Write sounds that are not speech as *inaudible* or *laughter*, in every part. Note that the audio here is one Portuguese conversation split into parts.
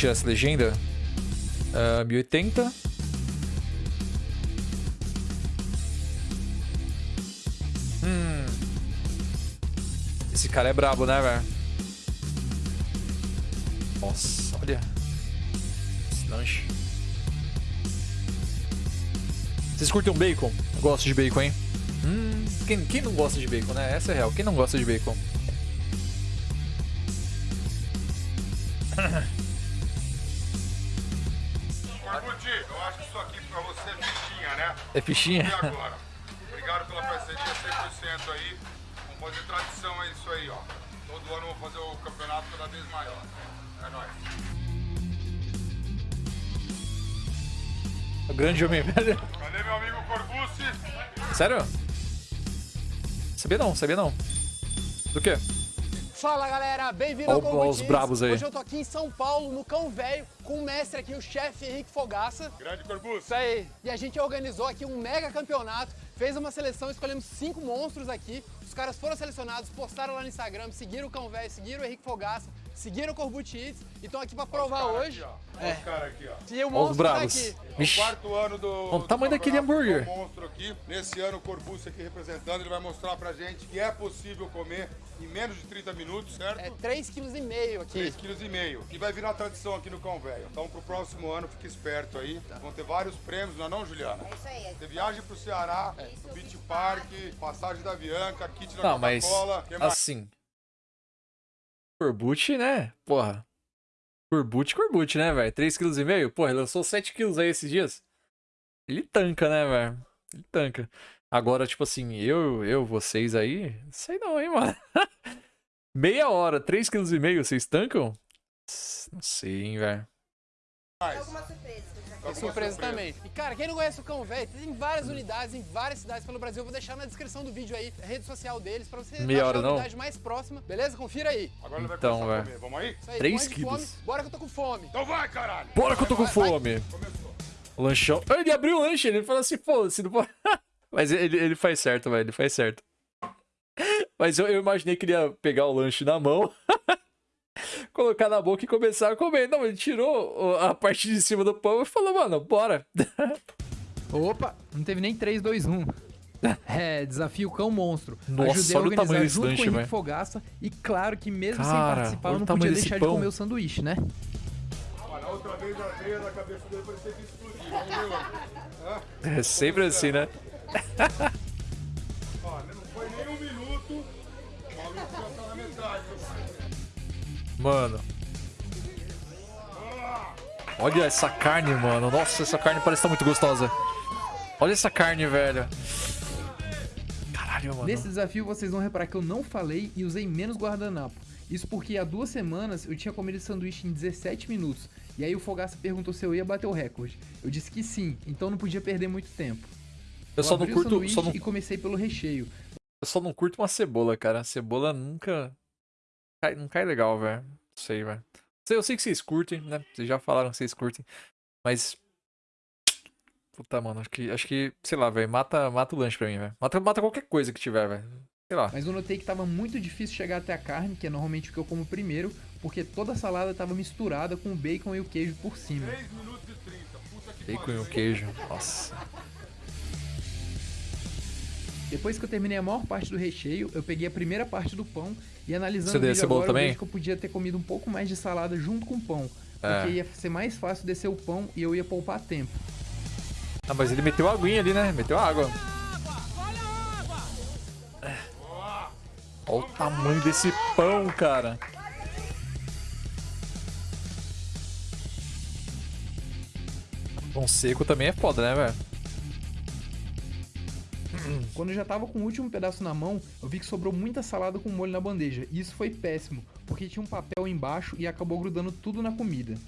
tirar essa legenda. Uh, 1080. Hum. Esse cara é brabo, né, velho? Nossa, olha. Esse lanche. Vocês curtem bacon? Eu gosto de bacon, hein? Hum, quem, quem não gosta de bacon, né? Essa é real. Quem não gosta de bacon? *clears throat* *laughs* É fichinha? E agora? Obrigado pela parceria 100% aí. Vamos fazer tradição, é isso aí, ó. Todo ano vamos fazer o campeonato cada vez maior. É nóis. O grande homem velho. Cadê meu amigo Corbucci? Sério? Sabia não, sabia não. Do quê? Fala galera, bem-vindo ao Combo os bravos aí. Hoje eu tô aqui em São Paulo, no Cão Velho, com o mestre aqui, o chefe Henrique Fogaça. Grande Corbucci. Isso aí. E a gente organizou aqui um mega campeonato, fez uma seleção, escolhemos cinco monstros aqui. Os caras foram selecionados, postaram lá no Instagram, seguiram o Cão Velho, seguiram o Henrique Fogaça, seguiram o Corbucci Eats e estão aqui pra provar Cara hoje. Aqui, ó. Olha os caras aqui, ó. E o Ó os monstro tá bravos. aqui. Vixe. Quarto ano do. Olha o do tamanho daquele campeonato hambúrguer. do monstro aqui. Nesse ano, o Corbucci aqui representando, ele vai mostrar pra gente que é possível comer em menos de 30 minutos, certo? É 3,5 kg aqui. 3,5 kg. E vai virar tradição aqui no Cão Velho. Então, pro próximo ano, fique esperto aí. Vão ter vários prêmios, não é não, Juliana? É isso aí. Você viagem pro Ceará, no Beach Park, passagem da Bianca, kit da Coca-Cola. assim. Corbucci, né? Porra. Corbucci, Corbucci, né, velho? 3,5 kg? Porra, ele lançou 7 kg aí esses dias. Ele tanca, né, velho? Ele tanca. Agora, tipo assim, eu, eu, vocês aí, não sei não, hein, *laughs* mano. Meia hora, 3,5 kg, vocês tancam? Não sei, hein, velho. Alguma surpresa. Alguma surpresa surpresa. também. E cara, quem não conhece o Cão Velho, tem várias unidades em várias cidades pelo Brasil. Eu vou deixar na descrição do vídeo aí a rede social deles pra você Meia achar a não? unidade mais próxima. Beleza? Confira aí. Agora ele vai Então, começar a velho. comer. Vamos aí? Isso aí, Três de quilos. fome. Bora que eu tô com fome. Então vai, caralho! Bora que eu tô com Vai, vai. fome. Começou. O lanchão. Ele abriu o lanche, ele falou assim, pô, se não pode. *laughs* Mas ele, ele faz certo, velho, ele faz certo. Mas eu, eu imaginei que ele ia pegar o lanche na mão, *laughs* colocar na boca e começar a comer. Não, ele tirou o- a parte de cima do pão e falou, mano, bora. *laughs* Opa, não teve nem 3, 2, 1. É, desafio cão monstro. Nossa, Ajudei a olha o organizar tamanho desse junto lanche, com o. Fogaça. E claro que mesmo sem Cara, participar, olha eu o não tamanho podia desse deixar pão. de comer o sanduíche, né? Olha, a outra vez a veia da cabeça dele parecia que explodiu. Hã? É sempre assim, né? Olha, não foi nem um minuto. O maluco já tá na metade. Mano. Olha essa carne, mano. Nossa, essa carne parece estar muito gostosa. Olha essa carne, velho. Caralho, mano. Nesse desafio, vocês vão reparar que eu não falei e usei menos guardanapo. Isso porque há duas semanas eu tinha comido sanduíche em 17 minutos. E aí o Fogaça perguntou se eu ia bater o recorde. Eu disse que sim, então não podia perder muito tempo. Eu só não curto. Só não e comecei pelo recheio. Eu só não curto uma cebola, cara. A cebola nunca. Cai- não cai legal, velho. Não sei, velho. Eu sei que vocês curtem, né? Vocês já falaram que vocês curtem. Mas. Puta, mano, acho que. Acho que, sei lá, velho. Mata, mata o lanche pra mim, velho. Mata, mata qualquer coisa que tiver, velho. Sei lá. Mas eu notei que tava muito difícil chegar até a carne, que é normalmente o que eu como primeiro, porque toda a salada tava misturada com o bacon e o queijo por cima. 3 minutos e 30. Puta que Bacon e o queijo. Nossa. Depois que eu terminei a maior parte do recheio, eu peguei a primeira parte do pão e analisando Você o vídeo agora, também? eu vejo que eu podia ter comido um pouco mais de salada junto com o pão. É. Porque ia ser mais fácil descer o pão e eu ia poupar tempo. Ah, mas ele meteu aguinha ali, né? Meteu água. Olha o tamanho desse pão, cara. Pão seco também é foda, né, velho? Quando eu já tava com o último pedaço na mão, eu vi que sobrou muita salada com molho na bandeja. E isso foi péssimo, porque tinha um papel embaixo e acabou grudando tudo na comida.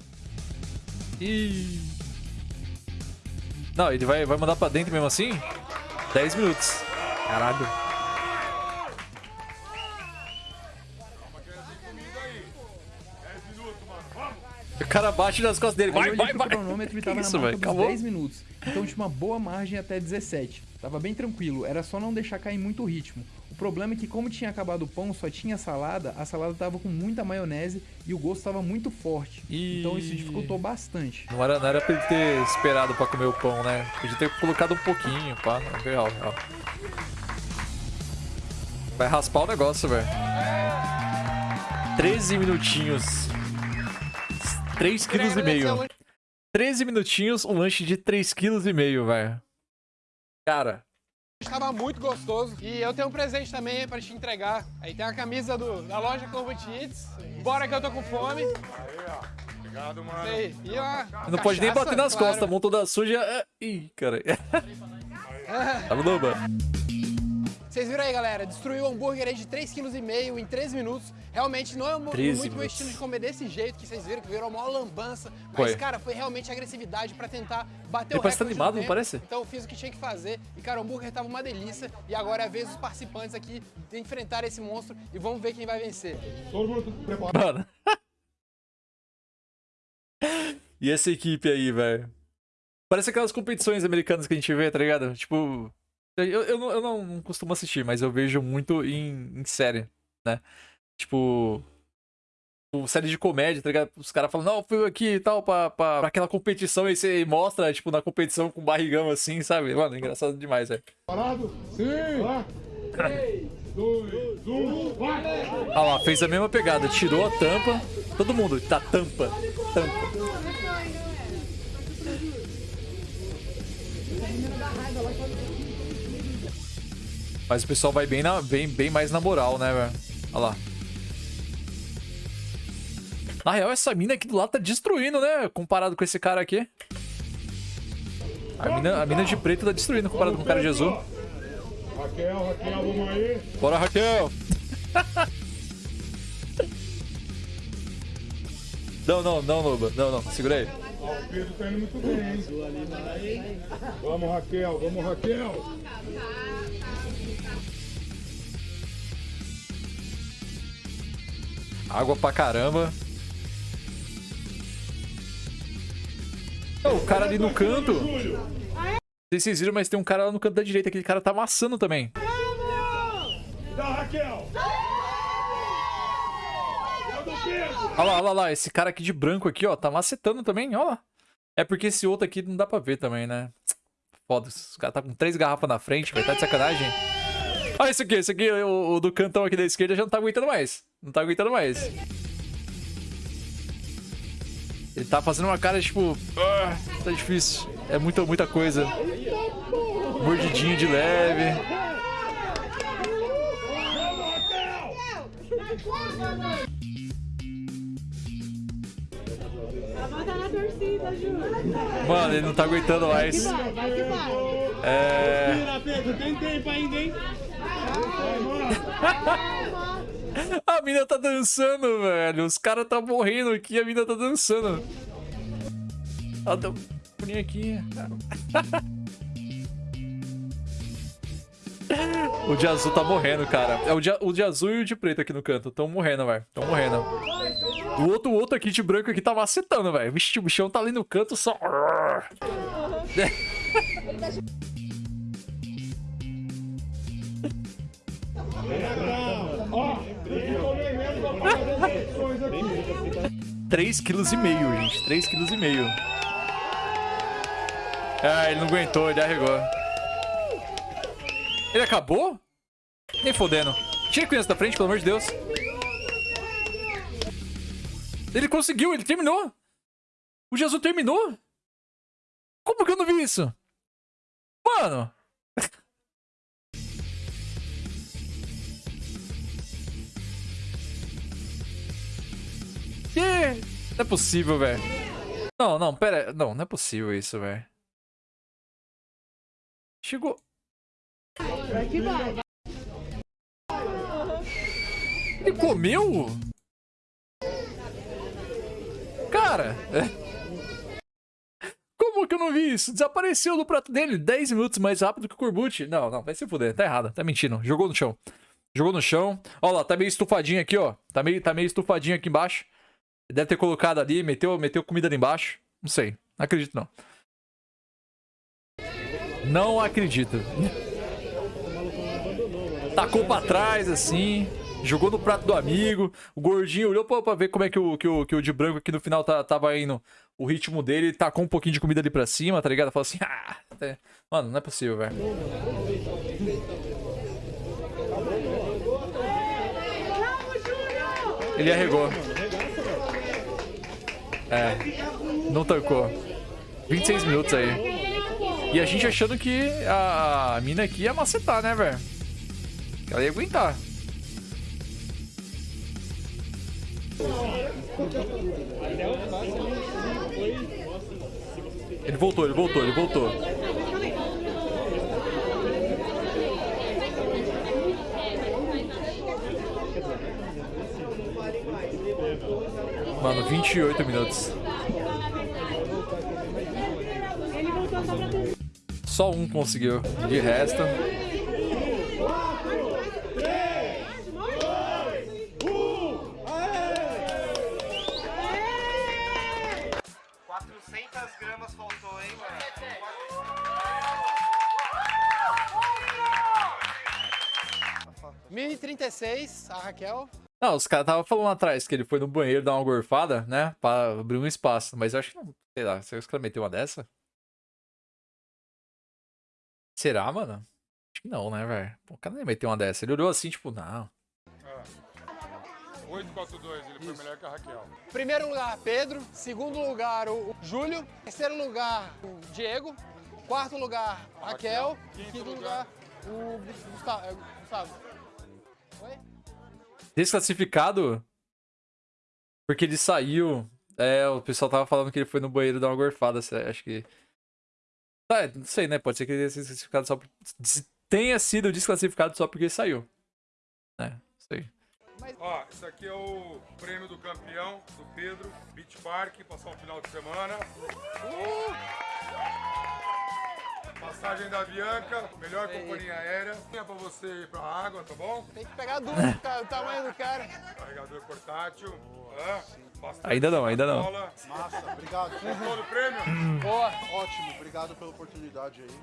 Ih. Não, ele vai, vai mandar pra dentro mesmo assim? 10 minutos. Caralho. O cara bate nas costas dele. Aí eu Vai, vai, vai. cronômetro e tava isso, na marca dos Acabou? 10 minutos. Então tinha uma boa margem até 17. Tava bem tranquilo, era só não deixar cair muito o ritmo. O problema é que como tinha acabado o pão, só tinha salada, a salada tava com muita maionese e o gosto tava muito forte. Ih. Então isso dificultou bastante. Não era, não era pra ele ter esperado pra comer o pão, né? Podia ter colocado um pouquinho, pá. Não, real, real. Vai raspar o negócio, velho. 13 minutinhos. 3 quilos e meio. 13 minutinhos, um lanche de 3 quilos e meio, velho. Cara, Estava muito gostoso. E eu tenho um presente também pra te entregar. Aí tem a camisa do- da loja Corvo Eats. Bora que eu tô com fome. Obrigado, mano. Aí, e uma não pode nem bater nas claro. costas, a mão toda suja. Ih, cara. *laughs* Tá no. Vocês viram aí, galera? Destruiu o hambúrguer aí de 3,5 kg em 13 minutos. Realmente não é mu- 13 muito meu minutos. estilo de comer desse jeito que vocês viram, que virou uma lambança. Mas, Foi. cara, foi realmente agressividade pra tentar bater Ele o parece tá recorde animado, do não parece? Então eu fiz o que tinha que fazer. E, cara, o hambúrguer tava uma delícia. E agora é a vez dos participantes aqui de enfrentar esse monstro. E vamos ver quem vai vencer. Todo mundo preparado. Mano. *laughs* e essa equipe aí, velho? Parece aquelas competições americanas que a gente vê, tá ligado? Tipo. Eu, eu, não, eu não costumo assistir, mas eu vejo muito em, em série, né? Tipo. tipo, Série de comédia, tá ligado? Os caras falam, não, eu fui aqui e tal, pra, pra, pra aquela competição, e você mostra, tipo, na competição com barrigão assim, sabe? Mano, engraçado demais, velho. Parado? Sim. Lá. 3, 2, 1, vai! Olha lá, fez a mesma pegada, tirou a tampa. Todo mundo, tá tampa, tampa. Mas o pessoal vai bem, na, bem, bem mais na moral, né, velho? Olha lá. Na real, essa mina aqui do lado tá destruindo, né? Comparado com esse cara aqui. A mina, a mina de preto tá destruindo comparado com o cara de azul. Raquel, Raquel, vamos aí. Bora, Raquel! não, não, não, Loba. Não, não. Segura aí. O Pedro tá indo muito bem, hein? Vamos, Raquel, vamos, Raquel. Água pra caramba. O cara ali no canto. Não sei se vocês viram, mas tem um cara lá no canto da direita. Aquele cara tá amassando também. Olha lá, olha lá. Esse cara aqui de branco aqui, ó. Tá macetando também, olha lá. É porque esse outro aqui não dá pra ver também, né? Foda, os caras tá com três garrafas na frente, vai tá de sacanagem. Olha esse aqui, esse aqui, o, o do cantão aqui da esquerda já não tá aguentando mais. Não tá aguentando mais. Ele tá fazendo uma cara tipo. "Ah, tá difícil. É muita, muita coisa. Mordidinho de leve. Mano, ele não tá aguentando mais. É. Tempo ainda, hein? *laughs* A mina tá dançando, velho. Os caras tá morrendo aqui, a mina tá dançando. Ela deu pulinho aqui. *laughs* O de azul tá morrendo, cara. É o de, o de azul e o de preto aqui no canto. Tão morrendo, velho. Tão morrendo. O outro, o outro aqui de branco aqui tá macetando, velho. Vixe, o bichão tá ali no canto só. *laughs* Ó, tem que comer mesmo pra fazer as opções aqui. 3,5 kg, gente. 3,5 kg. Ah, ele não aguentou, ele arregou. Ele acabou? Nem fodendo. Tira a criança da frente, pelo amor de Deus. Ele conseguiu, ele terminou. O Jesus terminou? Como que eu não vi isso? Mano. Que? Não é possível, velho. Não, não, pera. Não, não é possível isso, velho. Chegou. Ele comeu? Cara. *laughs* Como que eu não vi isso? Desapareceu do prato dele 10 minutos mais rápido que o Corbucci. Não, não, vai se fuder. Tá errado. Tá mentindo. Jogou no chão. Jogou no chão. Ó lá, tá meio estufadinho aqui, ó. Tá meio, tá meio estufadinho aqui embaixo. Deve ter colocado ali, meteu, meteu comida ali embaixo. Não sei. Não acredito, não. Não acredito. Tacou pra trás, assim. Jogou no prato do amigo. O gordinho olhou pra, pra ver como é que o, que, o, que o de branco aqui no final tá, tava indo o ritmo dele. Ele tacou um pouquinho de comida ali pra cima, tá ligado? Falou assim, ah, até- mano, não é possível, velho. Ele arregou. É, não tancou. 26 minutos aí. E a gente achando que a, mina aqui ia macetar, né, velho? Ela ia aguentar. Ele voltou, ele voltou, ele voltou. Mano, 28 minutos. Só um conseguiu. De resto. gramas faltou, hein, mano? Mini 36, a Raquel. Não, os caras estavam falando lá atrás que ele foi no banheiro dar uma gorfada, né? Pra abrir um espaço. Mas eu acho que não. Sei lá, será que os caras meteu uma dessa? Será, mano? Acho que não, né, velho? Pô, O cara nem meteu uma dessa. Ele olhou assim, tipo, não. 842, ele foi melhor que a Raquel. Primeiro lugar, Pedro. Segundo lugar, o o Júlio. Terceiro lugar, o Diego. Quarto lugar, Raquel. Raquel. Quinto, Quinto lugar, o Gustavo. é, Gustavo. Oi? Desclassificado? Porque ele saiu. É, o pessoal tava falando que ele foi no banheiro dar uma gorfada. sei- Acho que. Tá, não sei, né? Pode ser que ele tenha sido desclassificado só por... tenha sido desclassificado só porque ele saiu. É, não sei. Ó, esse aqui é o prêmio do campeão do Pedro, Beach Park, passar um final de semana. Passagem da Bianca, melhor companhia aérea. É pra você ir pra água, tá bom? Tem que pegar duro, cara, o tamanho do cara. Carregador portátil. Bastante Ainda não, ainda não. Massa, obrigado. Gostou do prêmio? Boa. Ótimo, obrigado pela oportunidade aí.